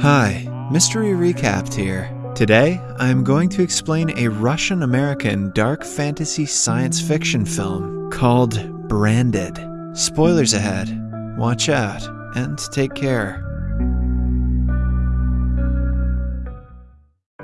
Hi, Mystery Recapped here. Today, I am going to explain a Russian American dark fantasy science fiction film called Branded. Spoilers ahead. Watch out and take care.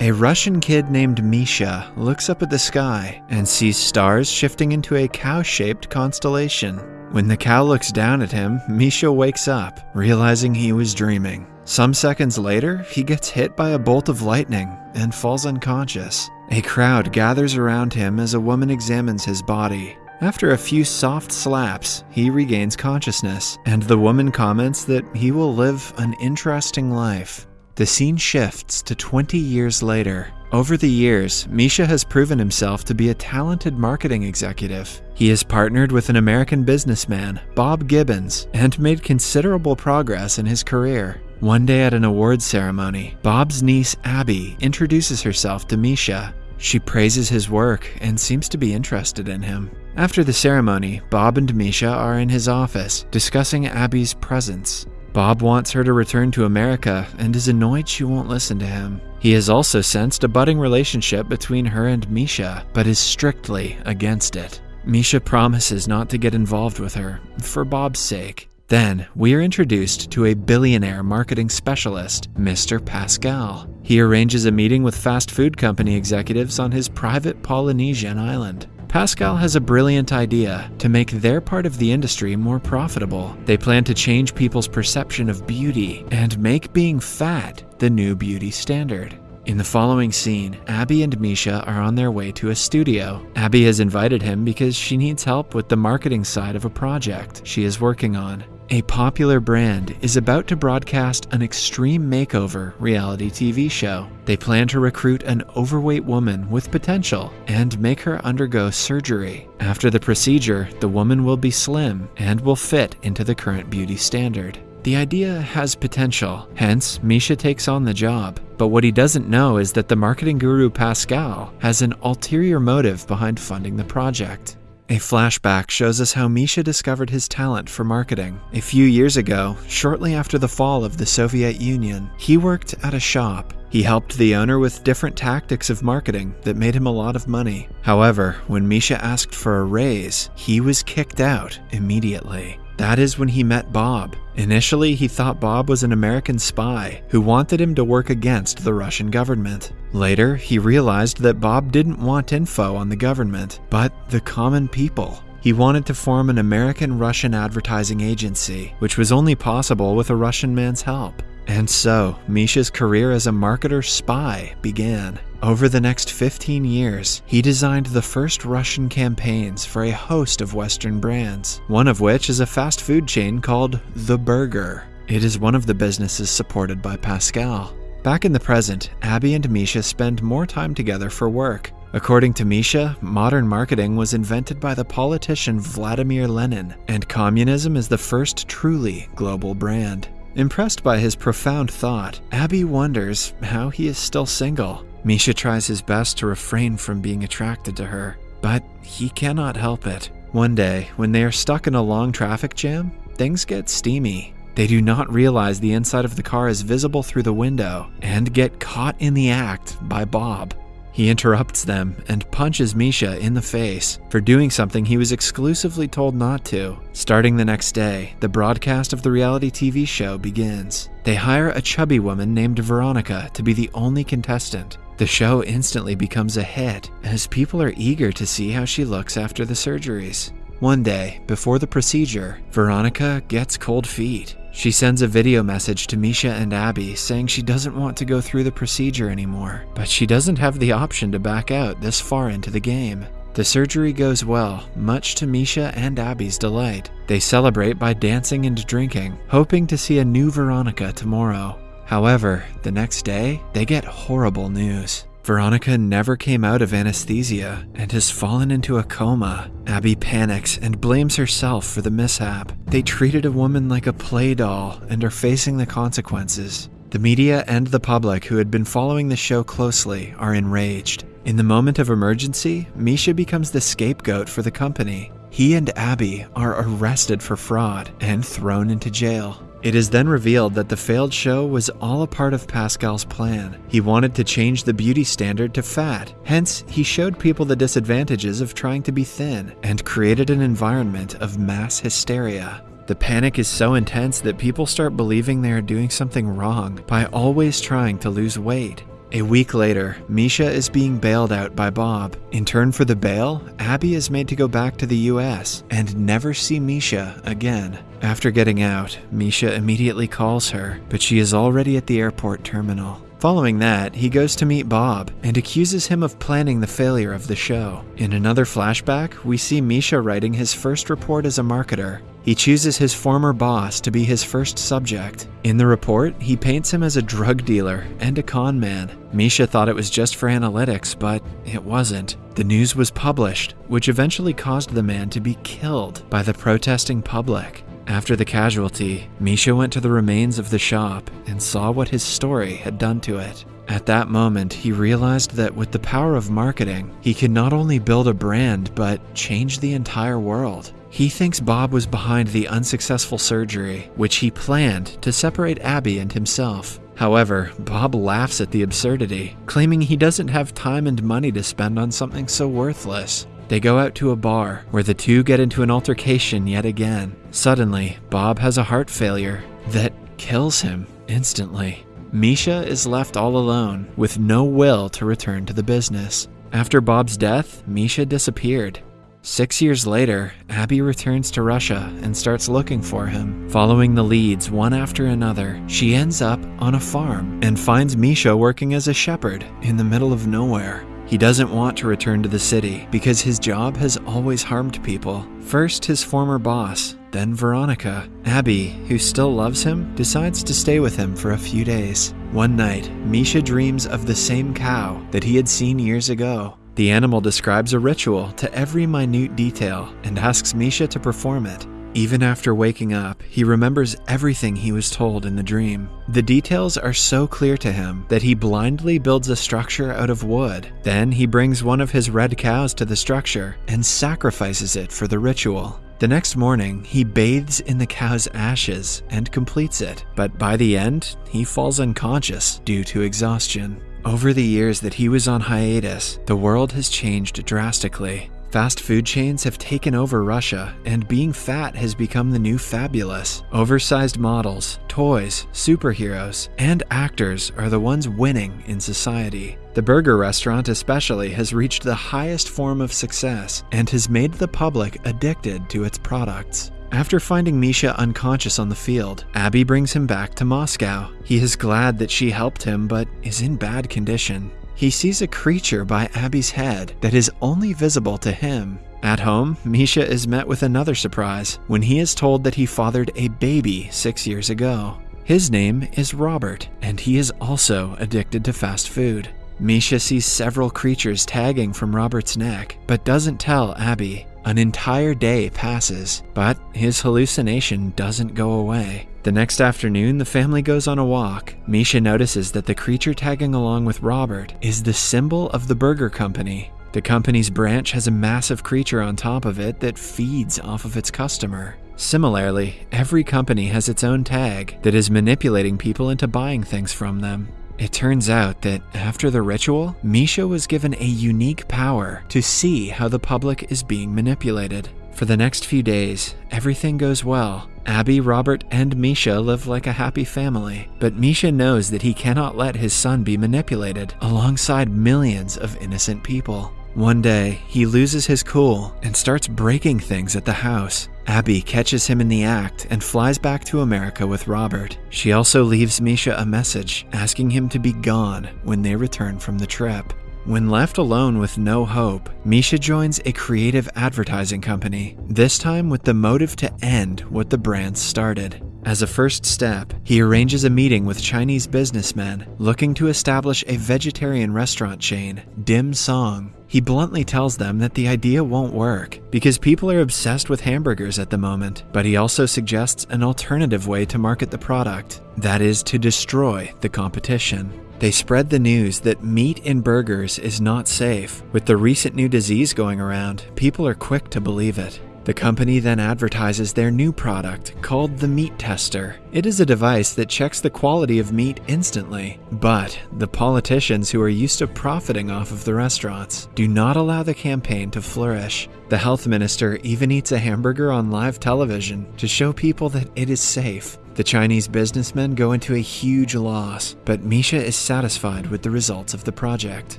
A Russian kid named Misha looks up at the sky and sees stars shifting into a cow shaped constellation. When the cow looks down at him, Misha wakes up, realizing he was dreaming. Some seconds later, he gets hit by a bolt of lightning and falls unconscious. A crowd gathers around him as a woman examines his body. After a few soft slaps, he regains consciousness, and the woman comments that he will live an interesting life. The scene shifts to 20 years later. Over the years, Misha has proven himself to be a talented marketing executive. He has partnered with an American businessman, Bob Gibbons, and made considerable progress in his career. One day at an awards ceremony, Bob's niece Abby introduces herself to Misha. She praises his work and seems to be interested in him. After the ceremony, Bob and Misha are in his office discussing Abby's presence. Bob wants her to return to America and is annoyed she won't listen to him. He has also sensed a budding relationship between her and Misha, but is strictly against it. Misha promises not to get involved with her, for Bob's sake. Then, we are introduced to a billionaire marketing specialist, Mr. Pascal. He arranges a meeting with fast food company executives on his private Polynesian island. Pascal has a brilliant idea to make their part of the industry more profitable. They plan to change people's perception of beauty and make being fat the new beauty standard. In the following scene, Abby and Misha are on their way to a studio. Abby has invited him because she needs help with the marketing side of a project she is working on. A popular brand is about to broadcast an extreme makeover reality TV show. They plan to recruit an overweight woman with potential and make her undergo surgery. After the procedure, the woman will be slim and will fit into the current beauty standard. The idea has potential, hence, Misha takes on the job. But what he doesn't know is that the marketing guru Pascal has an ulterior motive behind funding the project. A flashback shows us how Misha discovered his talent for marketing. A few years ago, shortly after the fall of the Soviet Union, he worked at a shop. He helped the owner with different tactics of marketing that made him a lot of money. However, when Misha asked for a raise, he was kicked out immediately. That is when he met Bob. Initially, he thought Bob was an American spy who wanted him to work against the Russian government. Later, he realized that Bob didn't want info on the government, but the common people. He wanted to form an American Russian advertising agency, which was only possible with a Russian man's help. And so, Misha's career as a marketer spy began. Over the next 15 years, he designed the first Russian campaigns for a host of Western brands, one of which is a fast food chain called The Burger. It is one of the businesses supported by Pascal. Back in the present, Abby and Misha spend more time together for work. According to Misha, modern marketing was invented by the politician Vladimir Lenin, and communism is the first truly global brand. Impressed by his profound thought, Abby wonders how he is still single. Misha tries his best to refrain from being attracted to her, but he cannot help it. One day, when they are stuck in a long traffic jam, things get steamy. They do not realize the inside of the car is visible through the window and get caught in the act by Bob. He interrupts them and punches Misha in the face for doing something he was exclusively told not to. Starting the next day, the broadcast of the reality TV show begins. They hire a chubby woman named Veronica to be the only contestant. The show instantly becomes a hit as people are eager to see how she looks after the surgeries. One day, before the procedure, Veronica gets cold feet. She sends a video message to Misha and Abby saying she doesn't want to go through the procedure anymore, but she doesn't have the option to back out this far into the game. The surgery goes well, much to Misha and Abby's delight. They celebrate by dancing and drinking, hoping to see a new Veronica tomorrow. However, the next day, they get horrible news. Veronica never came out of anesthesia and has fallen into a coma. Abby panics and blames herself for the mishap. They treated a woman like a play doll and are facing the consequences. The media and the public who had been following the show closely are enraged. In the moment of emergency, Misha becomes the scapegoat for the company. He and Abby are arrested for fraud and thrown into jail. It is then revealed that the failed show was all a part of Pascal's plan. He wanted to change the beauty standard to fat, hence, he showed people the disadvantages of trying to be thin and created an environment of mass hysteria. The panic is so intense that people start believing they are doing something wrong by always trying to lose weight. A week later, Misha is being bailed out by Bob. In turn for the bail, Abby is made to go back to the US and never see Misha again. After getting out, Misha immediately calls her, but she is already at the airport terminal. Following that, he goes to meet Bob and accuses him of planning the failure of the show. In another flashback, we see Misha writing his first report as a marketer. He chooses his former boss to be his first subject. In the report, he paints him as a drug dealer and a con man. Misha thought it was just for analytics, but it wasn't. The news was published, which eventually caused the man to be killed by the protesting public. After the casualty, Misha went to the remains of the shop and saw what his story had done to it. At that moment, he realized that with the power of marketing, he could not only build a brand, but change the entire world. He thinks Bob was behind the unsuccessful surgery, which he planned to separate Abby and himself. However, Bob laughs at the absurdity, claiming he doesn't have time and money to spend on something so worthless. They go out to a bar, where the two get into an altercation yet again. Suddenly, Bob has a heart failure that kills him instantly. Misha is left all alone, with no will to return to the business. After Bob's death, Misha disappeared, Six years later, Abby returns to Russia and starts looking for him. Following the leads one after another, she ends up on a farm and finds Misha working as a shepherd in the middle of nowhere. He doesn't want to return to the city because his job has always harmed people. First, his former boss, then Veronica. Abby, who still loves him, decides to stay with him for a few days. One night, Misha dreams of the same cow that he had seen years ago. The animal describes a ritual to every minute detail and asks Misha to perform it. Even after waking up, he remembers everything he was told in the dream. The details are so clear to him that he blindly builds a structure out of wood. Then he brings one of his red cows to the structure and sacrifices it for the ritual. The next morning, he bathes in the cow's ashes and completes it, but by the end, he falls unconscious due to exhaustion. Over the years that he was on hiatus, the world has changed drastically. Fast food chains have taken over Russia, and being fat has become the new fabulous. Oversized models, toys, superheroes, and actors are the ones winning in society. The burger restaurant, especially, has reached the highest form of success and has made the public addicted to its products. After finding Misha unconscious on the field, Abby brings him back to Moscow. He is glad that she helped him, but is in bad condition. He sees a creature by Abby's head that is only visible to him. At home, Misha is met with another surprise when he is told that he fathered a baby six years ago. His name is Robert, and he is also addicted to fast food. Misha sees several creatures tagging from Robert's neck, but doesn't tell Abby. An entire day passes, but his hallucination doesn't go away. The next afternoon, the family goes on a walk. Misha notices that the creature tagging along with Robert is the symbol of the burger company. The company's branch has a massive creature on top of it that feeds off of its customer. Similarly, every company has its own tag that is manipulating people into buying things from them. It turns out that after the ritual, Misha was given a unique power to see how the public is being manipulated. For the next few days, everything goes well. Abby, Robert, and Misha live like a happy family, but Misha knows that he cannot let his son be manipulated alongside millions of innocent people. One day, he loses his cool and starts breaking things at the house. Abby catches him in the act and flies back to America with Robert. She also leaves Misha a message asking him to be gone when they return from the trip. When left alone with no hope, Misha joins a creative advertising company, this time with the motive to end what the brand started. As a first step, he arranges a meeting with Chinese businessmen looking to establish a vegetarian restaurant chain, Dim Song. He bluntly tells them that the idea won't work because people are obsessed with hamburgers at the moment, but he also suggests an alternative way to market the product that is, to destroy the competition. They spread the news that meat in burgers is not safe. With the recent new disease going around, people are quick to believe it. The company then advertises their new product called the Meat Tester. It is a device that checks the quality of meat instantly, but the politicians who are used to profiting off of the restaurants do not allow the campaign to flourish. The health minister even eats a hamburger on live television to show people that it is safe. The Chinese businessmen go into a huge loss, but Misha is satisfied with the results of the project.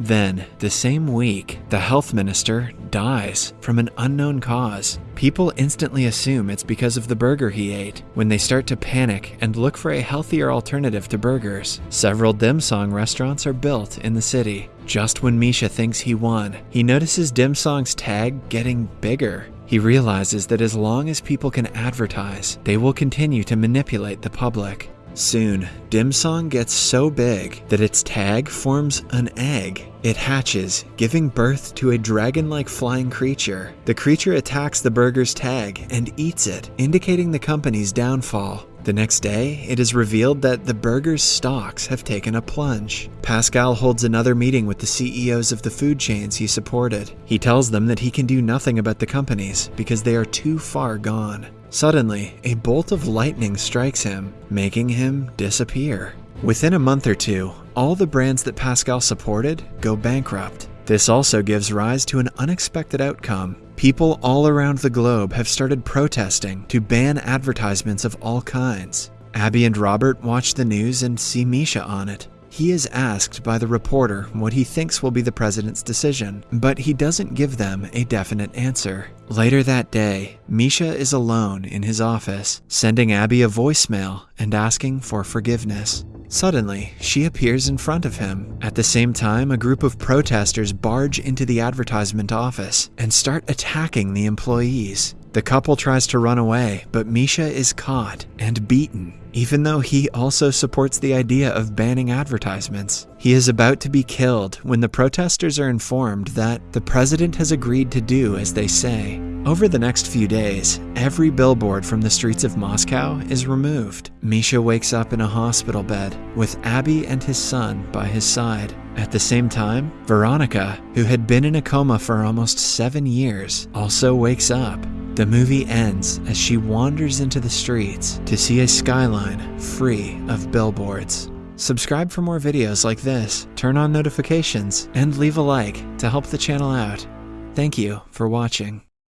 Then, the same week, the health minister dies from an unknown cause. People instantly assume it's because of the burger he ate. When they start to panic and look for a healthier alternative to burgers, several dim sung restaurants are built in the city. Just when Misha thinks he won, he notices Dim Song's tag getting bigger. He realizes that as long as people can advertise, they will continue to manipulate the public. Soon, Dim Song gets so big that its tag forms an egg. It hatches, giving birth to a dragon like flying creature. The creature attacks the burger's tag and eats it, indicating the company's downfall. The next day, it is revealed that the burger's stocks have taken a plunge. Pascal holds another meeting with the CEOs of the food chains he supported. He tells them that he can do nothing about the companies because they are too far gone. Suddenly, a bolt of lightning strikes him, making him disappear. Within a month or two, all the brands that Pascal supported go bankrupt. This also gives rise to an unexpected outcome. People all around the globe have started protesting to ban advertisements of all kinds. Abby and Robert watch the news and see Misha on it. He is asked by the reporter what he thinks will be the president's decision, but he doesn't give them a definite answer. Later that day, Misha is alone in his office, sending Abby a voicemail and asking for forgiveness. Suddenly, she appears in front of him. At the same time, a group of protesters barge into the advertisement office and start attacking the employees. The couple tries to run away, but Misha is caught and beaten. Even though he also supports the idea of banning advertisements, he is about to be killed when the protesters are informed that the president has agreed to do as they say. Over the next few days, every billboard from the streets of Moscow is removed. Misha wakes up in a hospital bed with Abby and his son by his side. At the same time, Veronica, who had been in a coma for almost seven years, also wakes up. The movie ends as she wanders into the streets to see a skyline free of billboards. Subscribe for more videos like this, turn on notifications, and leave a like to help the channel out. Thank you for watching.